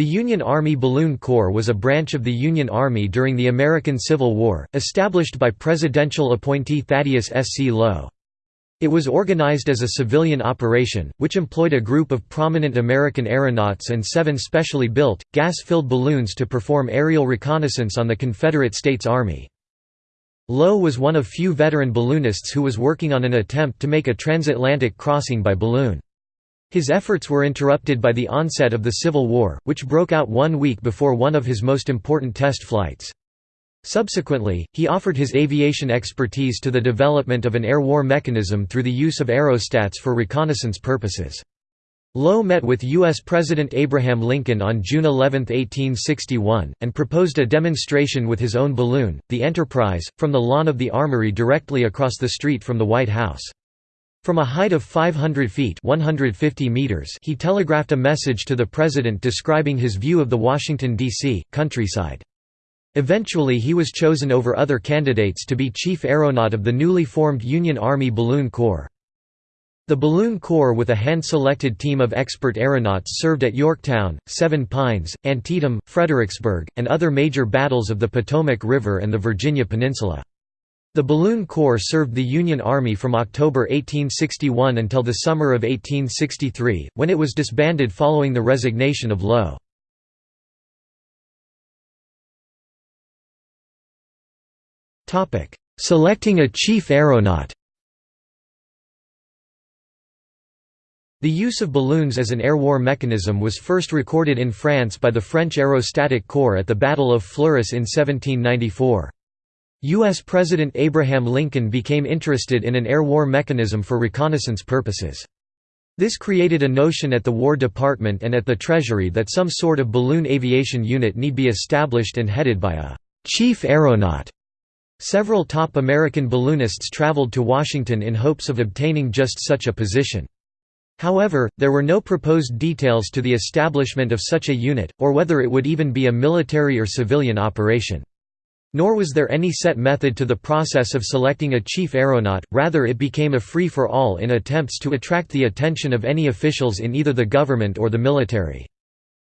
The Union Army Balloon Corps was a branch of the Union Army during the American Civil War, established by presidential appointee Thaddeus S. C. Lowe. It was organized as a civilian operation, which employed a group of prominent American aeronauts and seven specially built, gas-filled balloons to perform aerial reconnaissance on the Confederate States Army. Lowe was one of few veteran balloonists who was working on an attempt to make a transatlantic crossing by balloon. His efforts were interrupted by the onset of the Civil War, which broke out one week before one of his most important test flights. Subsequently, he offered his aviation expertise to the development of an air war mechanism through the use of aerostats for reconnaissance purposes. Lowe met with U.S. President Abraham Lincoln on June 11, 1861, and proposed a demonstration with his own balloon, the Enterprise, from the lawn of the Armory directly across the street from the White House. From a height of 500 feet 150 meters he telegraphed a message to the President describing his view of the Washington, D.C., countryside. Eventually he was chosen over other candidates to be chief aeronaut of the newly formed Union Army Balloon Corps. The Balloon Corps with a hand-selected team of expert aeronauts served at Yorktown, Seven Pines, Antietam, Fredericksburg, and other major battles of the Potomac River and the Virginia Peninsula. The Balloon Corps served the Union Army from October 1861 until the summer of 1863, when it was disbanded following the resignation of Lowe. Selecting a chief aeronaut The use of balloons as an air war mechanism was first recorded in France by the French Aerostatic Corps at the Battle of Fleurus in 1794. U.S. President Abraham Lincoln became interested in an air war mechanism for reconnaissance purposes. This created a notion at the War Department and at the Treasury that some sort of balloon aviation unit need be established and headed by a «chief aeronaut». Several top American balloonists traveled to Washington in hopes of obtaining just such a position. However, there were no proposed details to the establishment of such a unit, or whether it would even be a military or civilian operation. Nor was there any set method to the process of selecting a chief aeronaut, rather it became a free-for-all in attempts to attract the attention of any officials in either the government or the military.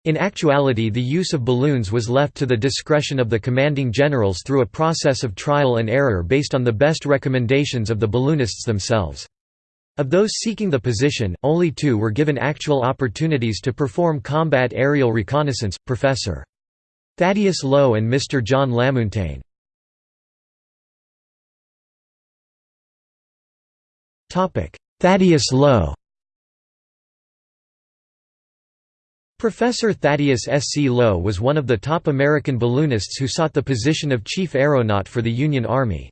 In actuality the use of balloons was left to the discretion of the commanding generals through a process of trial and error based on the best recommendations of the balloonists themselves. Of those seeking the position, only two were given actual opportunities to perform combat aerial reconnaissance, Professor. Thaddeus Lowe and Mr. John LaMountain. Thaddeus Lowe Professor Thaddeus S. C. Lowe was one of the top American balloonists who sought the position of chief aeronaut for the Union Army.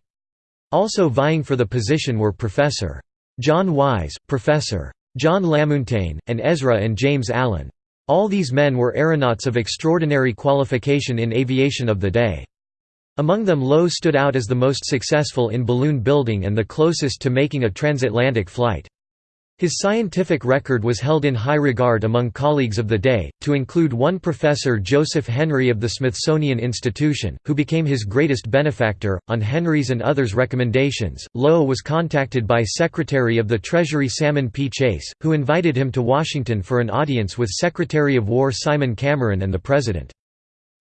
Also vying for the position were Professor. John Wise, Professor. John LaMountain, and Ezra and James Allen. All these men were aeronauts of extraordinary qualification in aviation of the day. Among them Lowe stood out as the most successful in balloon building and the closest to making a transatlantic flight. His scientific record was held in high regard among colleagues of the day, to include one Professor Joseph Henry of the Smithsonian Institution, who became his greatest benefactor. On Henry's and others' recommendations, Lowe was contacted by Secretary of the Treasury Salmon P. Chase, who invited him to Washington for an audience with Secretary of War Simon Cameron and the President.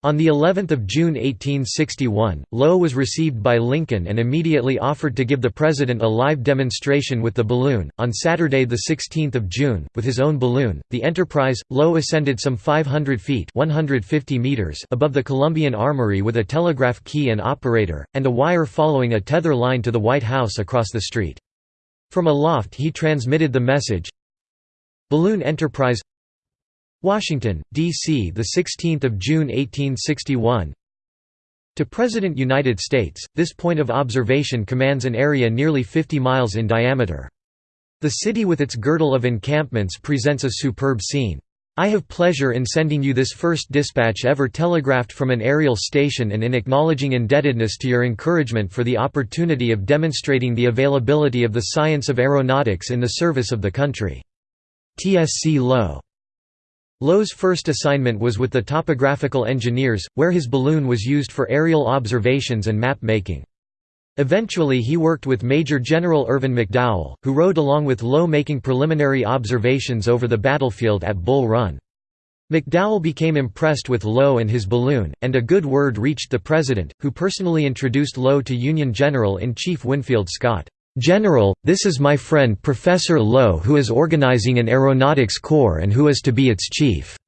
On the 11th of June 1861, Lowe was received by Lincoln and immediately offered to give the president a live demonstration with the balloon. On Saturday the 16th of June, with his own balloon, the Enterprise, Lowe ascended some 500 feet (150 meters) above the Columbian Armory with a telegraph key and operator and a wire following a tether line to the White House across the street. From aloft he transmitted the message Balloon Enterprise Washington, D.C. the 16th of June 1861 To President United States, this point of observation commands an area nearly 50 miles in diameter. The city with its girdle of encampments presents a superb scene. I have pleasure in sending you this first dispatch ever telegraphed from an aerial station and in acknowledging indebtedness to your encouragement for the opportunity of demonstrating the availability of the science of aeronautics in the service of the country. T.S.C. Lowe Lowe's first assignment was with the topographical engineers, where his balloon was used for aerial observations and map making. Eventually he worked with Major General Irvin McDowell, who rode along with Lowe making preliminary observations over the battlefield at Bull Run. McDowell became impressed with Lowe and his balloon, and a good word reached the president, who personally introduced Lowe to Union General-in-Chief Winfield Scott. "'General, this is my friend Professor Lowe who is organizing an aeronautics corps and who is to be its chief.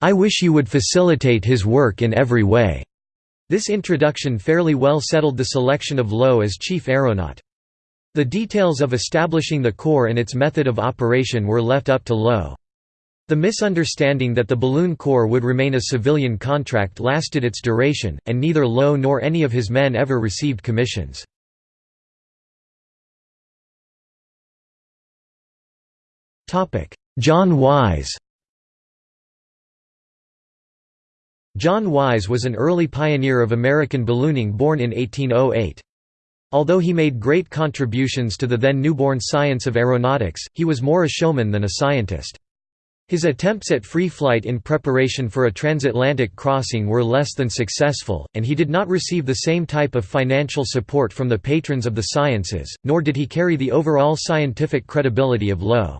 I wish you would facilitate his work in every way." This introduction fairly well settled the selection of Lowe as chief aeronaut. The details of establishing the corps and its method of operation were left up to Lowe. The misunderstanding that the Balloon Corps would remain a civilian contract lasted its duration, and neither Lowe nor any of his men ever received commissions. John Wise John Wise was an early pioneer of American ballooning born in 1808. Although he made great contributions to the then newborn science of aeronautics, he was more a showman than a scientist. His attempts at free flight in preparation for a transatlantic crossing were less than successful, and he did not receive the same type of financial support from the patrons of the sciences, nor did he carry the overall scientific credibility of Lowe.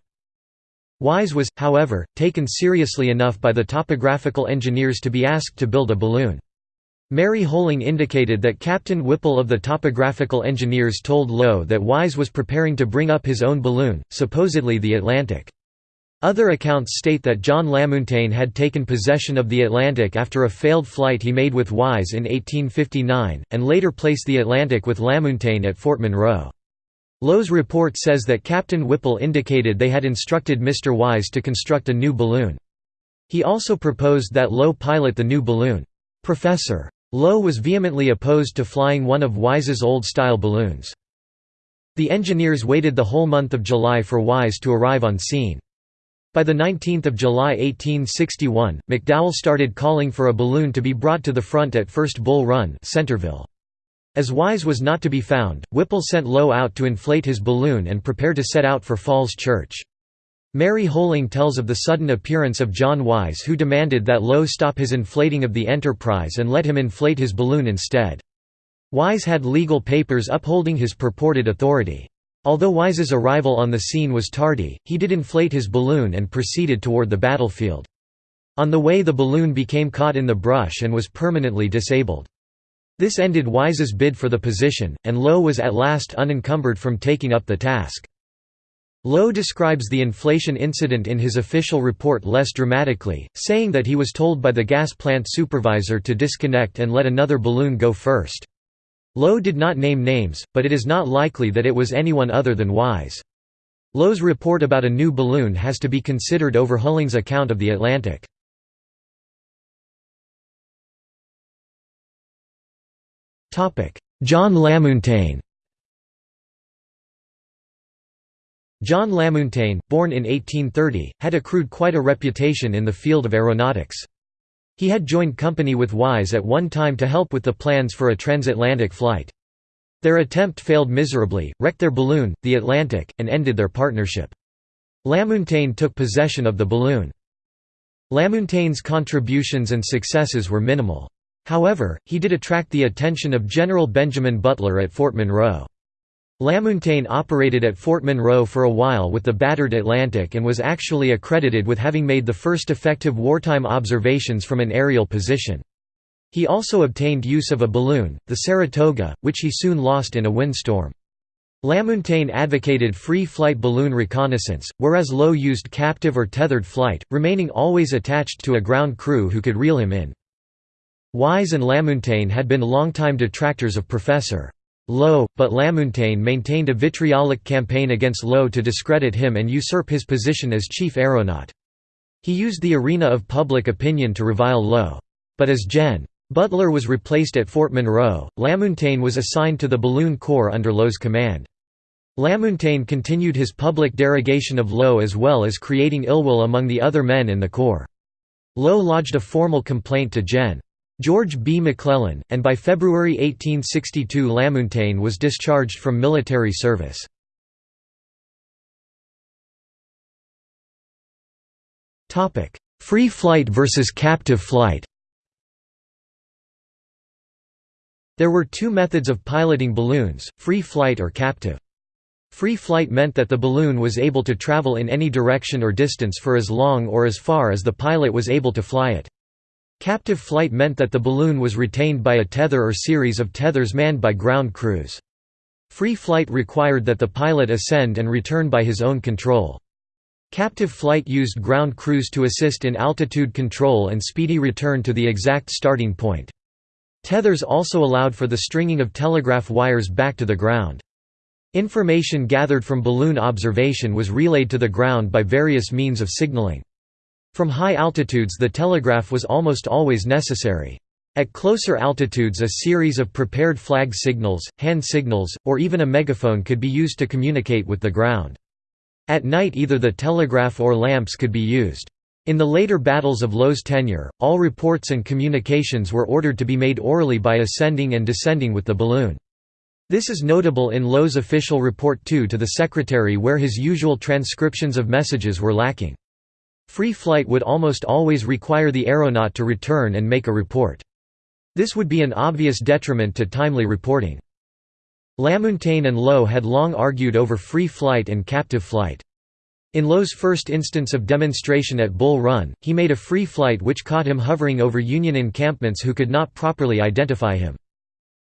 Wise was, however, taken seriously enough by the topographical engineers to be asked to build a balloon. Mary Hoehling indicated that Captain Whipple of the topographical engineers told Lowe that Wise was preparing to bring up his own balloon, supposedly the Atlantic. Other accounts state that John LaMountain had taken possession of the Atlantic after a failed flight he made with Wise in 1859, and later placed the Atlantic with LaMountain at Fort Monroe. Lowe's report says that Captain Whipple indicated they had instructed Mr. Wise to construct a new balloon. He also proposed that Lowe pilot the new balloon. Professor. Lowe was vehemently opposed to flying one of Wise's old-style balloons. The engineers waited the whole month of July for Wise to arrive on scene. By 19 July 1861, McDowell started calling for a balloon to be brought to the front at First Bull Run Centerville. As Wise was not to be found, Whipple sent Lowe out to inflate his balloon and prepare to set out for Falls Church. Mary Hoehling tells of the sudden appearance of John Wise who demanded that Lowe stop his inflating of the Enterprise and let him inflate his balloon instead. Wise had legal papers upholding his purported authority. Although Wise's arrival on the scene was tardy, he did inflate his balloon and proceeded toward the battlefield. On the way the balloon became caught in the brush and was permanently disabled. This ended Wise's bid for the position, and Lowe was at last unencumbered from taking up the task. Lowe describes the inflation incident in his official report less dramatically, saying that he was told by the gas plant supervisor to disconnect and let another balloon go first. Lowe did not name names, but it is not likely that it was anyone other than Wise. Lowe's report about a new balloon has to be considered over Hoehling's account of the Atlantic. John LaMountain John LaMountain, born in 1830, had accrued quite a reputation in the field of aeronautics. He had joined company with Wise at one time to help with the plans for a transatlantic flight. Their attempt failed miserably, wrecked their balloon, the Atlantic, and ended their partnership. LaMountain took possession of the balloon. LaMountain's contributions and successes were minimal. However, he did attract the attention of General Benjamin Butler at Fort Monroe. LaMountain operated at Fort Monroe for a while with the battered Atlantic and was actually accredited with having made the first effective wartime observations from an aerial position. He also obtained use of a balloon, the Saratoga, which he soon lost in a windstorm. LaMountain advocated free flight balloon reconnaissance, whereas Lowe used captive or tethered flight, remaining always attached to a ground crew who could reel him in. Wise and LaMountain had been longtime detractors of Professor. Lowe, but LaMountain maintained a vitriolic campaign against Lowe to discredit him and usurp his position as chief aeronaut. He used the arena of public opinion to revile Lowe. But as Gen. Butler was replaced at Fort Monroe, LaMountain was assigned to the Balloon Corps under Lowe's command. LaMountain continued his public derogation of Lowe as well as creating ill will among the other men in the Corps. Lowe lodged a formal complaint to Gen. George B. McClellan, and by February 1862 LaMountain was discharged from military service. Free flight versus captive flight There were two methods of piloting balloons, free flight or captive. Free flight meant that the balloon was able to travel in any direction or distance for as long or as far as the pilot was able to fly it. Captive flight meant that the balloon was retained by a tether or series of tethers manned by ground crews. Free flight required that the pilot ascend and return by his own control. Captive flight used ground crews to assist in altitude control and speedy return to the exact starting point. Tethers also allowed for the stringing of telegraph wires back to the ground. Information gathered from balloon observation was relayed to the ground by various means of signaling. From high altitudes the telegraph was almost always necessary. At closer altitudes a series of prepared flag signals, hand signals, or even a megaphone could be used to communicate with the ground. At night either the telegraph or lamps could be used. In the later battles of Lowe's tenure, all reports and communications were ordered to be made orally by ascending and descending with the balloon. This is notable in Lowe's official report 2 to the Secretary where his usual transcriptions of messages were lacking. Free flight would almost always require the aeronaut to return and make a report. This would be an obvious detriment to timely reporting. LaMountain and Lowe had long argued over free flight and captive flight. In Lowe's first instance of demonstration at Bull Run, he made a free flight which caught him hovering over Union encampments who could not properly identify him.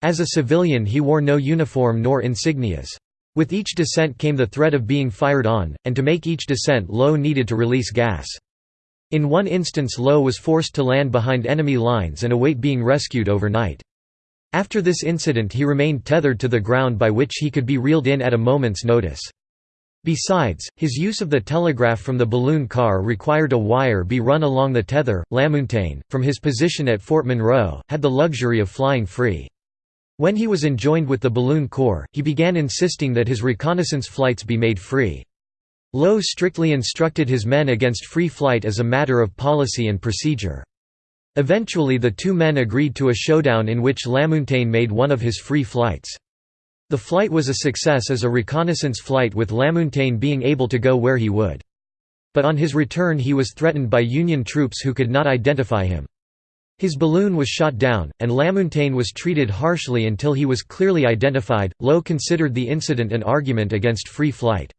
As a civilian he wore no uniform nor insignias. With each descent came the threat of being fired on, and to make each descent Lowe needed to release gas. In one instance Lowe was forced to land behind enemy lines and await being rescued overnight. After this incident he remained tethered to the ground by which he could be reeled in at a moment's notice. Besides, his use of the telegraph from the balloon car required a wire be run along the tether. LaMountain, from his position at Fort Monroe, had the luxury of flying free. When he was enjoined with the balloon corps, he began insisting that his reconnaissance flights be made free. Lowe strictly instructed his men against free flight as a matter of policy and procedure. Eventually the two men agreed to a showdown in which LaMountain made one of his free flights. The flight was a success as a reconnaissance flight with LaMountain being able to go where he would. But on his return he was threatened by Union troops who could not identify him. His balloon was shot down, and LaMountain was treated harshly until he was clearly identified. Lowe considered the incident an argument against free flight.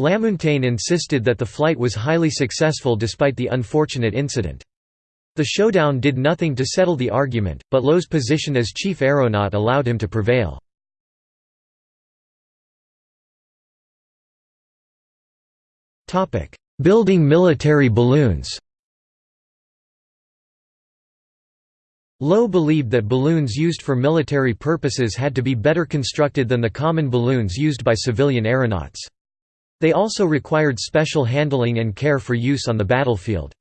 LaMountain insisted that the flight was highly successful despite the unfortunate incident. The showdown did nothing to settle the argument, but Lowe's position as chief aeronaut allowed him to prevail. Building military balloons Lowe believed that balloons used for military purposes had to be better constructed than the common balloons used by civilian aeronauts. They also required special handling and care for use on the battlefield.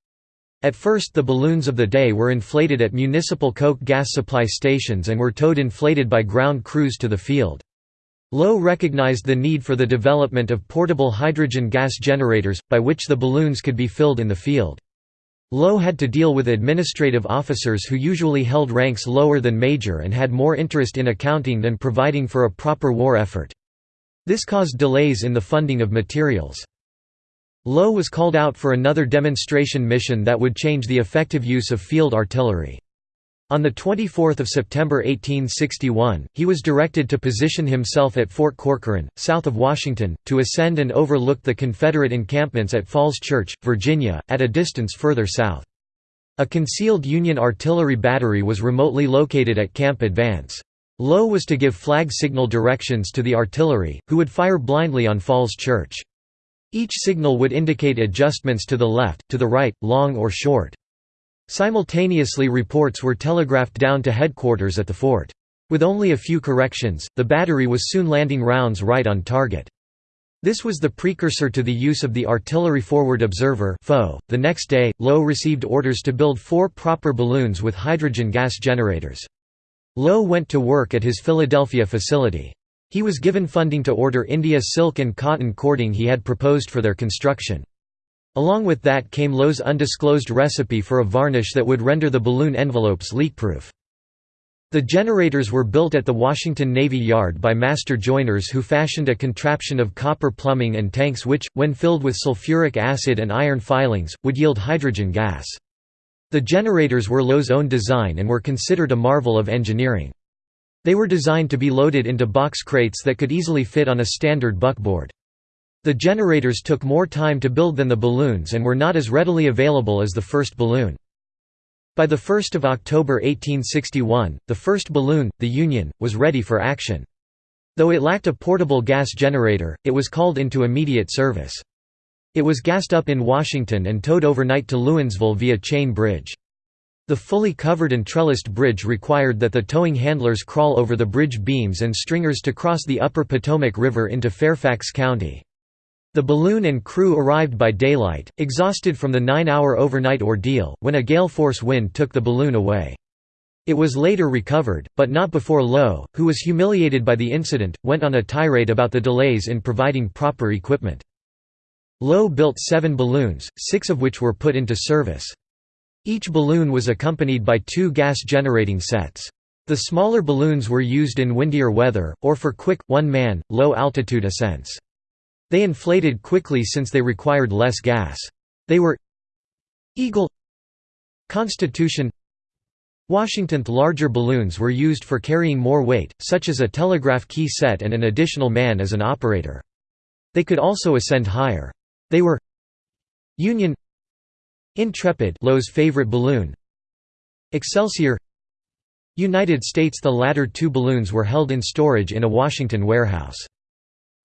At first the balloons of the day were inflated at municipal coke gas supply stations and were towed inflated by ground crews to the field. Lowe recognized the need for the development of portable hydrogen gas generators, by which the balloons could be filled in the field. Lowe had to deal with administrative officers who usually held ranks lower than major and had more interest in accounting than providing for a proper war effort. This caused delays in the funding of materials. Lowe was called out for another demonstration mission that would change the effective use of field artillery. On 24 September 1861, he was directed to position himself at Fort Corcoran, south of Washington, to ascend and overlook the Confederate encampments at Falls Church, Virginia, at a distance further south. A concealed Union artillery battery was remotely located at Camp Advance. Lowe was to give flag signal directions to the artillery, who would fire blindly on Falls Church. Each signal would indicate adjustments to the left, to the right, long or short. Simultaneously reports were telegraphed down to headquarters at the fort. With only a few corrections, the battery was soon landing rounds right on target. This was the precursor to the use of the Artillery Forward Observer .The next day, Lowe received orders to build four proper balloons with hydrogen gas generators. Lowe went to work at his Philadelphia facility. He was given funding to order India silk and cotton cording he had proposed for their construction. Along with that came Lowe's undisclosed recipe for a varnish that would render the balloon envelopes leakproof. The generators were built at the Washington Navy Yard by master joiners who fashioned a contraption of copper plumbing and tanks which, when filled with sulfuric acid and iron filings, would yield hydrogen gas. The generators were Lowe's own design and were considered a marvel of engineering. They were designed to be loaded into box crates that could easily fit on a standard buckboard. The generators took more time to build than the balloons and were not as readily available as the first balloon. By 1 October 1861, the first balloon, the Union, was ready for action. Though it lacked a portable gas generator, it was called into immediate service. It was gassed up in Washington and towed overnight to Lewinsville via chain bridge. The fully covered and trellised bridge required that the towing handlers crawl over the bridge beams and stringers to cross the upper Potomac River into Fairfax County. The balloon and crew arrived by daylight, exhausted from the nine-hour overnight ordeal, when a gale-force wind took the balloon away. It was later recovered, but not before Lowe, who was humiliated by the incident, went on a tirade about the delays in providing proper equipment. Lowe built seven balloons, six of which were put into service. Each balloon was accompanied by two gas-generating sets. The smaller balloons were used in windier weather, or for quick, one-man, low-altitude ascents. They inflated quickly since they required less gas. They were Eagle Constitution Washington's larger balloons were used for carrying more weight, such as a telegraph key set and an additional man as an operator. They could also ascend higher. They were Union Intrepid Lowe's favorite balloon Excelsior United States The latter two balloons were held in storage in a Washington warehouse.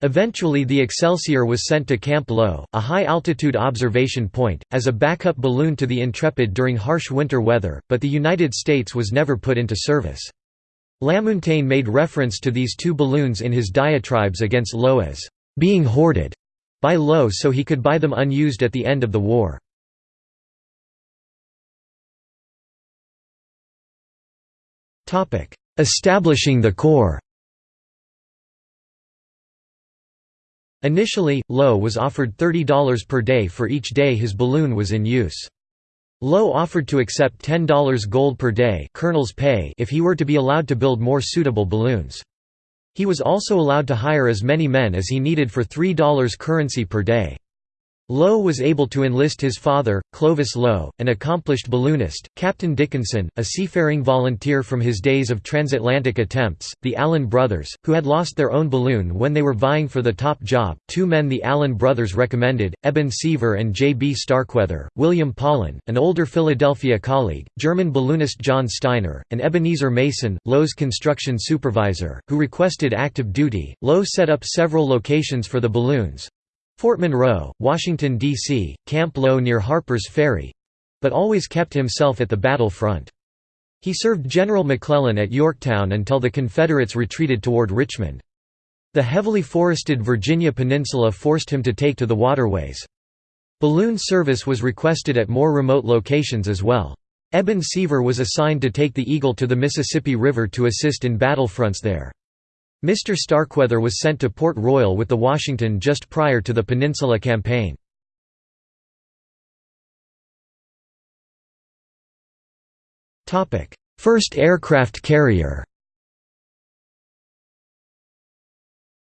Eventually the Excelsior was sent to Camp Lowe, a high-altitude observation point, as a backup balloon to the Intrepid during harsh winter weather, but the United States was never put into service. LaMountain made reference to these two balloons in his diatribes against Lowe as being hoarded by Lowe so he could buy them unused at the end of the war. Establishing the Corps Initially, Lowe was offered $30 per day for each day his balloon was in use. Lowe offered to accept $10 gold per day colonel's pay if he were to be allowed to build more suitable balloons. He was also allowed to hire as many men as he needed for $3 currency per day. Lowe was able to enlist his father, Clovis Lowe, an accomplished balloonist, Captain Dickinson, a seafaring volunteer from his days of transatlantic attempts, the Allen brothers, who had lost their own balloon when they were vying for the top job, two men the Allen brothers recommended, Eben Seaver and J. B. Starkweather, William Paulin, an older Philadelphia colleague, German balloonist John Steiner, and Ebenezer Mason, Lowe's construction supervisor, who requested active duty. Lowe set up several locations for the balloons, Fort Monroe, Washington, D.C., Camp Lowe near Harper's Ferry—but always kept himself at the battle front. He served General McClellan at Yorktown until the Confederates retreated toward Richmond. The heavily forested Virginia Peninsula forced him to take to the waterways. Balloon service was requested at more remote locations as well. Eben Seaver was assigned to take the Eagle to the Mississippi River to assist in battlefronts there. Mr. Starkweather was sent to Port Royal with the Washington just prior to the Peninsula Campaign. First aircraft carrier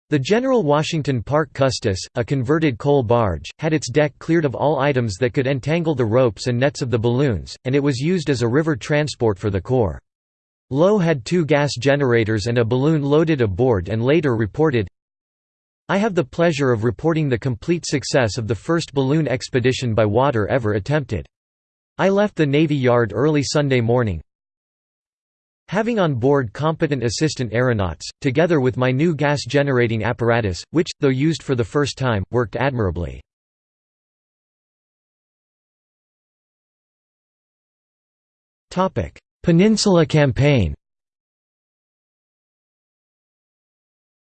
The General Washington Park Custis, a converted coal barge, had its deck cleared of all items that could entangle the ropes and nets of the balloons, and it was used as a river transport for the Corps. Lowe had two gas generators and a balloon loaded aboard and later reported, I have the pleasure of reporting the complete success of the first balloon expedition by water ever attempted. I left the Navy Yard early Sunday morning, having on board competent assistant aeronauts, together with my new gas-generating apparatus, which, though used for the first time, worked admirably. Peninsula Campaign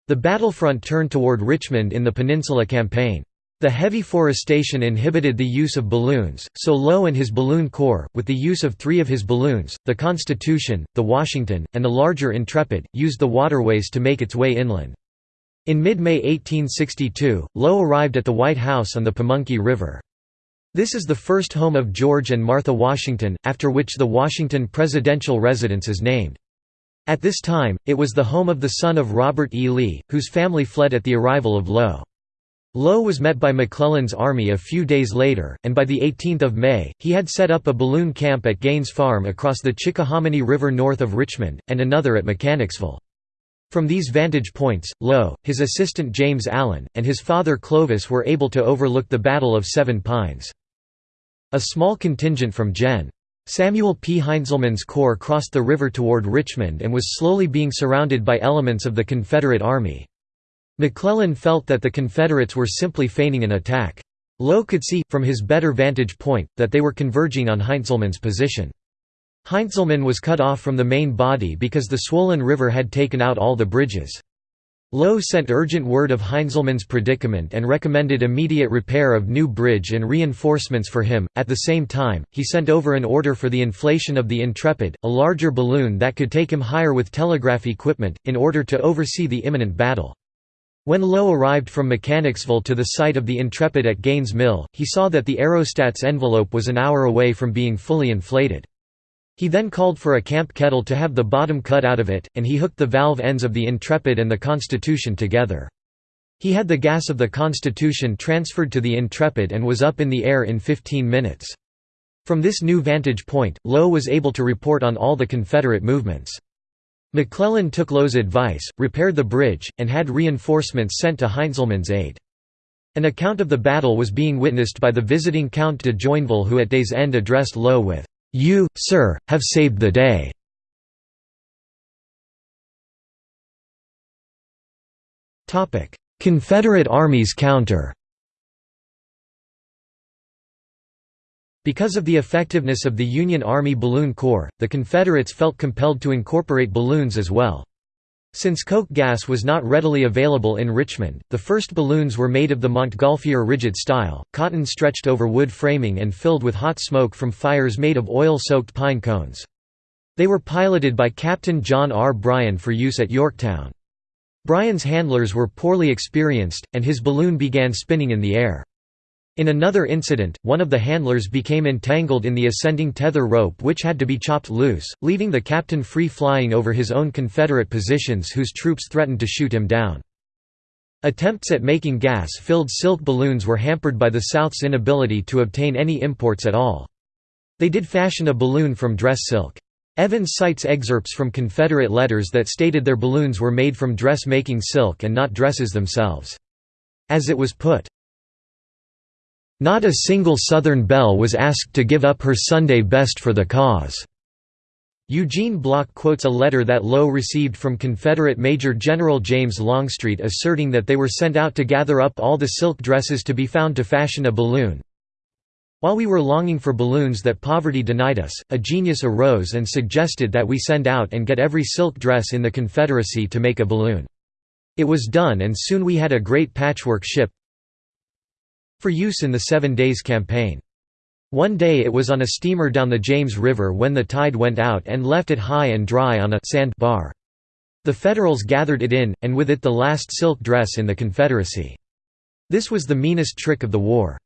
The battlefront turned toward Richmond in the Peninsula Campaign. The heavy forestation inhibited the use of balloons, so Lowe and his balloon corps, with the use of three of his balloons, the Constitution, the Washington, and the larger Intrepid, used the waterways to make its way inland. In mid-May 1862, Lowe arrived at the White House on the Pamunkey River. This is the first home of George and Martha Washington, after which the Washington presidential residence is named. At this time, it was the home of the son of Robert E. Lee, whose family fled at the arrival of Lowe. Lowe was met by McClellan's army a few days later, and by 18 May, he had set up a balloon camp at Gaines Farm across the Chickahominy River north of Richmond, and another at Mechanicsville. From these vantage points, Lowe, his assistant James Allen, and his father Clovis were able to overlook the Battle of Seven Pines. A small contingent from Gen. Samuel P. Heintzelman's corps crossed the river toward Richmond and was slowly being surrounded by elements of the Confederate Army. McClellan felt that the Confederates were simply feigning an attack. Lowe could see, from his better vantage point, that they were converging on Heintzelman's position. Heintzelman was cut off from the main body because the swollen river had taken out all the bridges. Lowe sent urgent word of Heintzelman's predicament and recommended immediate repair of new bridge and reinforcements for him. At the same time, he sent over an order for the inflation of the Intrepid, a larger balloon that could take him higher with telegraph equipment, in order to oversee the imminent battle. When Lowe arrived from Mechanicsville to the site of the Intrepid at Gaines Mill, he saw that the aerostats envelope was an hour away from being fully inflated. He then called for a camp kettle to have the bottom cut out of it, and he hooked the valve ends of the Intrepid and the Constitution together. He had the gas of the Constitution transferred to the Intrepid and was up in the air in 15 minutes. From this new vantage point, Lowe was able to report on all the Confederate movements. McClellan took Lowe's advice, repaired the bridge, and had reinforcements sent to Heintzelman's aid. An account of the battle was being witnessed by the visiting Count de Joinville who at day's end addressed Lowe with, you, sir, have saved the day." Confederate armies counter Because of the effectiveness of the Union Army Balloon Corps, the Confederates felt compelled to incorporate balloons as well. Since coke gas was not readily available in Richmond, the first balloons were made of the Montgolfier rigid style, cotton stretched over wood framing and filled with hot smoke from fires made of oil-soaked pine cones. They were piloted by Captain John R. Bryan for use at Yorktown. Bryan's handlers were poorly experienced, and his balloon began spinning in the air. In another incident, one of the handlers became entangled in the ascending tether rope which had to be chopped loose, leaving the captain free flying over his own Confederate positions whose troops threatened to shoot him down. Attempts at making gas-filled silk balloons were hampered by the South's inability to obtain any imports at all. They did fashion a balloon from dress silk. Evans cites excerpts from Confederate letters that stated their balloons were made from dress-making silk and not dresses themselves. As it was put, not a single Southern belle was asked to give up her Sunday best for the cause. Eugene Block quotes a letter that Lowe received from Confederate Major General James Longstreet asserting that they were sent out to gather up all the silk dresses to be found to fashion a balloon. While we were longing for balloons that poverty denied us, a genius arose and suggested that we send out and get every silk dress in the Confederacy to make a balloon. It was done and soon we had a great patchwork ship, for use in the Seven Days Campaign. One day it was on a steamer down the James River when the tide went out and left it high and dry on a sand bar. The Federals gathered it in, and with it the last silk dress in the Confederacy. This was the meanest trick of the war.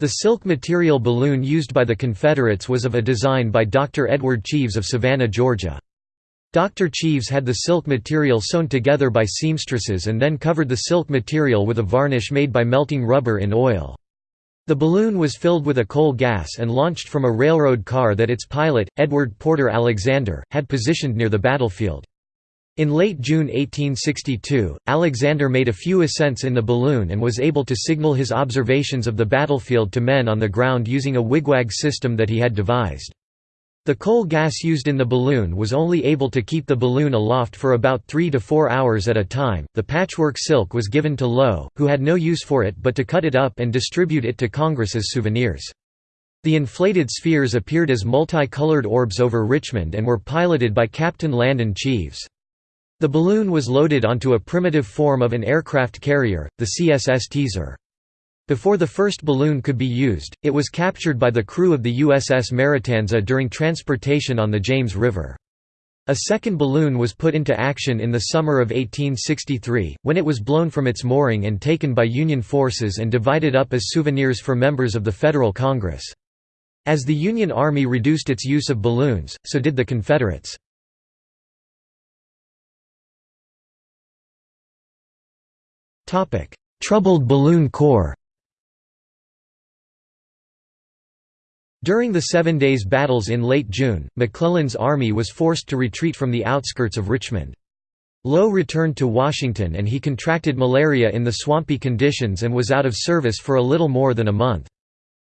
The silk material balloon used by the Confederates was of a design by Dr. Edward Cheves of Savannah, Georgia. Dr. Cheves had the silk material sewn together by seamstresses and then covered the silk material with a varnish made by melting rubber in oil. The balloon was filled with a coal gas and launched from a railroad car that its pilot, Edward Porter Alexander, had positioned near the battlefield. In late June 1862, Alexander made a few ascents in the balloon and was able to signal his observations of the battlefield to men on the ground using a wigwag system that he had devised. The coal gas used in the balloon was only able to keep the balloon aloft for about three to four hours at a time. The patchwork silk was given to Lowe, who had no use for it but to cut it up and distribute it to Congress as souvenirs. The inflated spheres appeared as multicolored orbs over Richmond and were piloted by Captain Langdon Cheves. The balloon was loaded onto a primitive form of an aircraft carrier, the CSS Teaser. Before the first balloon could be used, it was captured by the crew of the USS Maratanza during transportation on the James River. A second balloon was put into action in the summer of 1863, when it was blown from its mooring and taken by Union forces and divided up as souvenirs for members of the Federal Congress. As the Union Army reduced its use of balloons, so did the Confederates. "'Troubled Balloon Corps' During the Seven Days Battles in late June, McClellan's army was forced to retreat from the outskirts of Richmond. Lowe returned to Washington and he contracted malaria in the swampy conditions and was out of service for a little more than a month.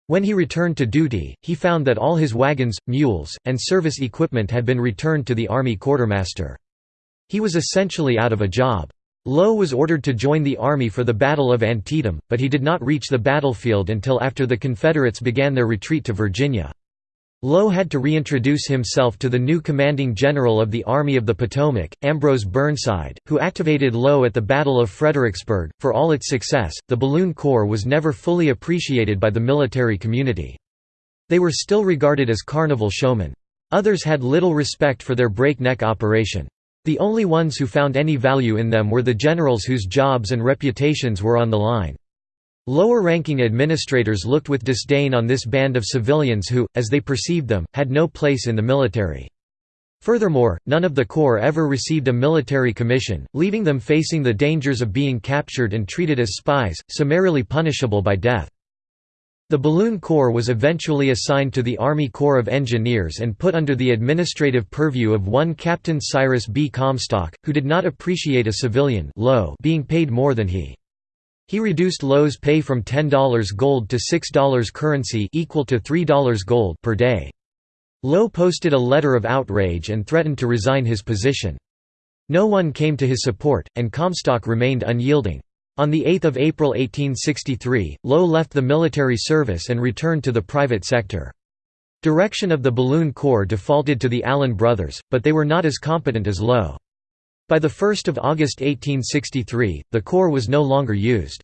When he returned to duty, he found that all his wagons, mules, and service equipment had been returned to the Army quartermaster. He was essentially out of a job. Lowe was ordered to join the army for the Battle of Antietam, but he did not reach the battlefield until after the Confederates began their retreat to Virginia. Lowe had to reintroduce himself to the new commanding general of the Army of the Potomac, Ambrose Burnside, who activated Lowe at the Battle of Fredericksburg. For all its success, the Balloon Corps was never fully appreciated by the military community. They were still regarded as carnival showmen. Others had little respect for their breakneck operation. The only ones who found any value in them were the generals whose jobs and reputations were on the line. Lower-ranking administrators looked with disdain on this band of civilians who, as they perceived them, had no place in the military. Furthermore, none of the Corps ever received a military commission, leaving them facing the dangers of being captured and treated as spies, summarily punishable by death. The Balloon Corps was eventually assigned to the Army Corps of Engineers and put under the administrative purview of one Captain Cyrus B. Comstock, who did not appreciate a civilian being paid more than he. He reduced Lowe's pay from $10 gold to $6 currency equal to $3 gold per day. Lowe posted a letter of outrage and threatened to resign his position. No one came to his support, and Comstock remained unyielding. On 8 April 1863, Lowe left the military service and returned to the private sector. Direction of the Balloon Corps defaulted to the Allen brothers, but they were not as competent as Lowe. By 1 August 1863, the Corps was no longer used.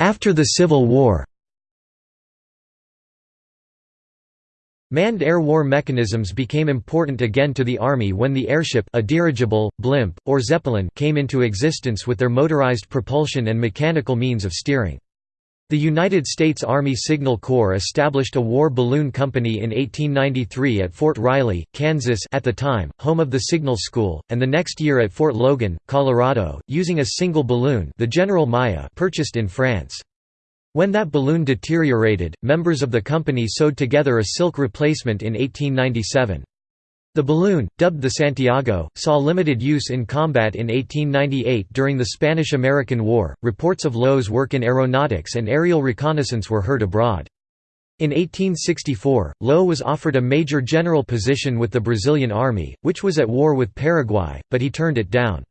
After the Civil War Manned air war mechanisms became important again to the Army when the airship a dirigible, blimp, or zeppelin came into existence with their motorized propulsion and mechanical means of steering. The United States Army Signal Corps established a war balloon company in 1893 at Fort Riley, Kansas at the time, home of the Signal School, and the next year at Fort Logan, Colorado, using a single balloon the General Myer purchased in France. When that balloon deteriorated, members of the company sewed together a silk replacement in 1897. The balloon, dubbed the Santiago, saw limited use in combat in 1898 during the Spanish–American War. Reports of Lowe's work in aeronautics and aerial reconnaissance were heard abroad. In 1864, Lowe was offered a major general position with the Brazilian army, which was at war with Paraguay, but he turned it down.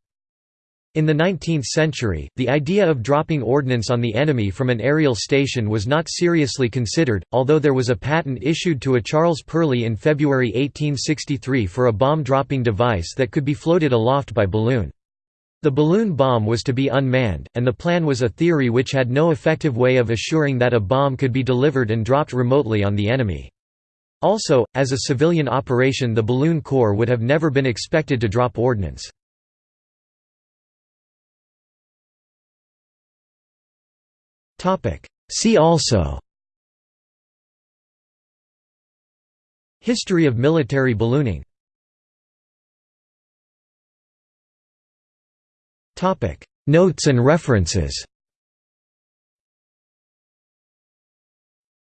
In the 19th century, the idea of dropping ordnance on the enemy from an aerial station was not seriously considered, although there was a patent issued to a Charles Perley in February 1863 for a bomb-dropping device that could be floated aloft by balloon. The balloon bomb was to be unmanned, and the plan was a theory which had no effective way of assuring that a bomb could be delivered and dropped remotely on the enemy. Also, as a civilian operation the Balloon Corps would have never been expected to drop ordnance. See also History of military ballooning Notes and references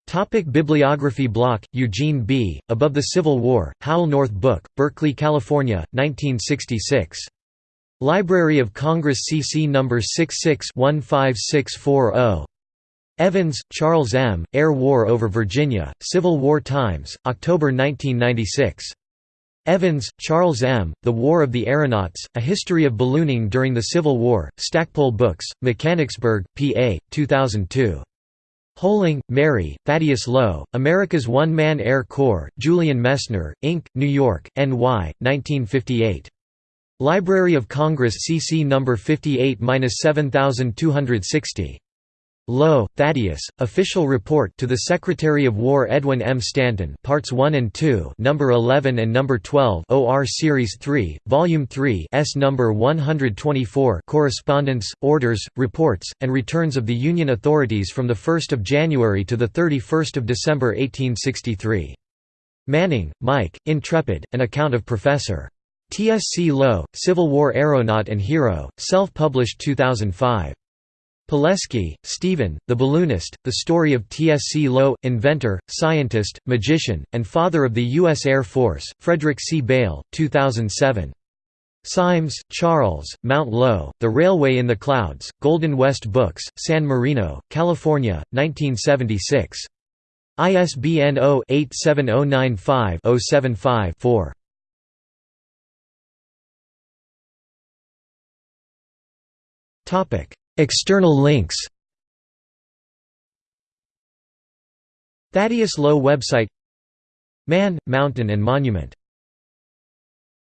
Topic Bibliography Block, Eugene B., Above the Civil War, Howell North Book, Berkeley, California, 1966. Library of Congress CC No. 66-15640. Evans, Charles M., Air War over Virginia, Civil War Times, October 1996. Evans, Charles M., The War of the Aeronauts, A History of Ballooning During the Civil War, Stackpole Books, Mechanicsburg, PA, 2002. Hoehling, Mary, Thaddeus Lowe, America's One-Man Air Corps, Julian Messner, Inc., New York, NY, 1958. Library of Congress CC No. 58-7260. Lowe, Thaddeus, Official Report to the Secretary of War Edwin M. Stanton Parts 1 and 2 number 11 and number 12 OR Series 3, Volume 3 S number 124 Correspondence, Orders, Reports, and Returns of the Union Authorities from 1 January to 31 December 1863. Manning, Mike, Intrepid, An Account of Professor. TSC Lowe, Civil War Aeronaut and Hero, self-published 2005. Poleskie, Stephen, The Balloonist, The Story of TSC Lowe, Inventor, Scientist, Magician, and Father of the U.S. Air Force, Frederic C. Beil, 2007. Seims, Charles, Mount Lowe, The Railway in the Clouds, Golden West Books, San Marino, California, 1976. ISBN 0-87095-075-4. External links. Thaddeus Lowe website. Man, Mountain and Monument